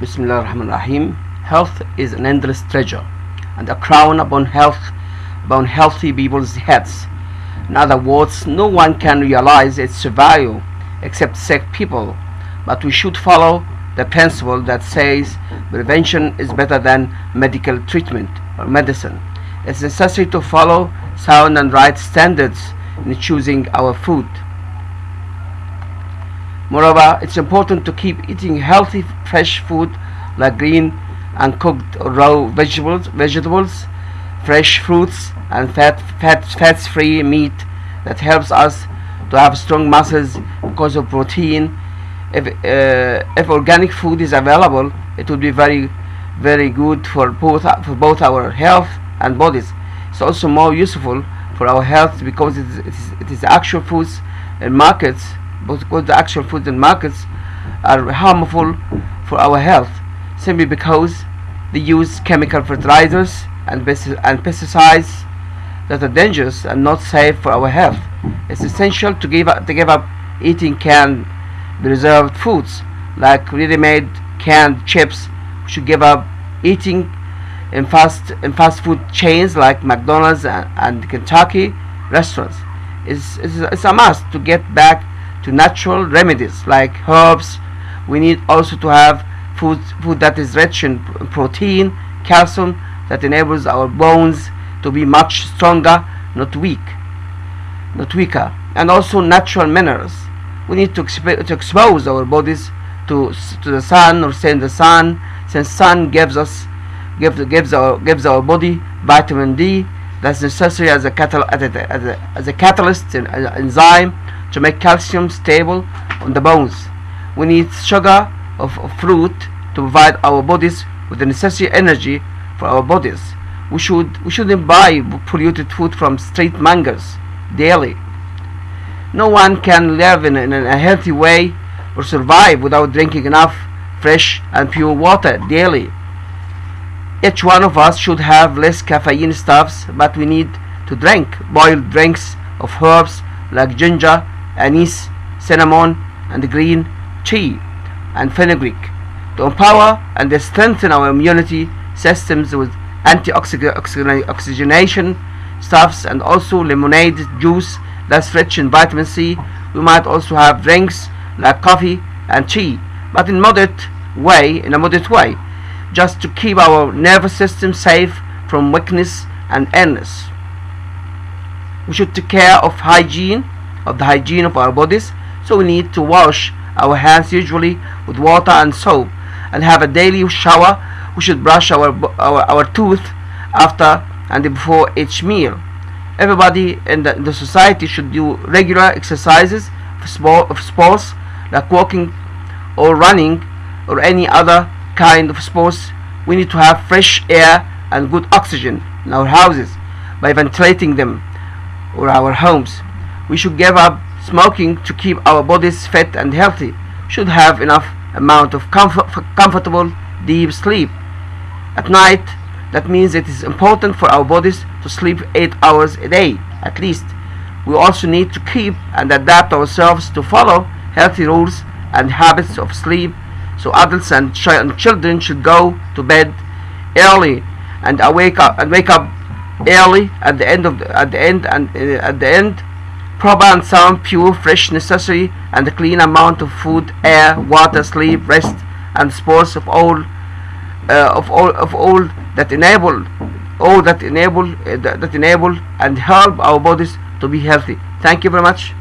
Bismillah ar-Rahman ar-Rahim. Health is an endless treasure and a crown upon health upon healthy people's heads. In other words, no one can realize its value except sick people, but we should follow the principle that says prevention is better than medical treatment or medicine. It's necessary to follow sound and right standards in choosing our food. Moreover, it's important to keep eating healthy fresh food like green and cooked raw vegetables, vegetables, fresh fruits and fat, fat, fats-free meat that helps us to have strong muscles because of protein. If, uh, if organic food is available, it would be very, very good for both for both our health and bodies. It's also more useful for our health because it is, it is, it is actual foods in markets because the actual foods in markets are harmful for our health simply because they use chemical fertilizers and, and pesticides that are dangerous and not safe for our health. It's essential to give up, to give up eating canned preserved foods like ready-made canned chips. We should give up eating in fast in fast food chains like McDonald's and, and Kentucky restaurants. It's, it's, it's a must to get back to natural remedies like herbs. We need also to have food, food that is rich in protein, calcium, that enables our bones to be much stronger, not weak, not weaker, and also natural minerals. We need to, exp to expose our bodies to to the sun or in the sun, since sun gives us gives gives our gives our body vitamin D that's necessary as a, catal as a, as a, as a catalyst and enzyme to make calcium stable on the bones. We need sugar of, fruit to provide our bodies with the necessary energy for our bodies. We should we shouldn't buy polluted food from street mangoes daily. No one can live in, in a healthy way or survive without drinking enough fresh and pure water daily. Each one of us should have less caffeine stuffs, but we need to drink boiled drinks of herbs like ginger, anise, cinnamon, and green tea and fenugreek to empower and strengthen our immunity systems with anti-oxygenation stuffs and also lemonade juice that's rich in vitamin C. We might also have drinks like coffee and tea, but in moderate way, in a moderate way, just to keep our nervous system safe from weakness and illness. We should take care of hygiene, of the hygiene of our bodies, so we need to wash our hands usually with water and soap and have a daily shower. We should brush our, our, our tooth after and before each meal. Everybody in the, in the society should do regular exercises of, sport, of sports like walking or running or any other kind of sports. We need to have fresh air and good oxygen in our houses by ventilating them or our homes. We should give up smoking to keep our bodies fit and healthy. Should have enough amount of comfort, comfortable deep sleep. At night, that means it is important for our bodies to sleep 8 hours a day at least. We also need to keep and adapt ourselves to follow healthy rules and habits of sleep. So adults and, ch and children should go to bed early and wake up and wake up early at the end of the, at the end and uh, at the end proper and sound pure fresh necessary and a clean amount of food air water sleep rest and sports of all uh, of all of all that enable all that enable uh, that enable and help our bodies to be healthy. Thank you very much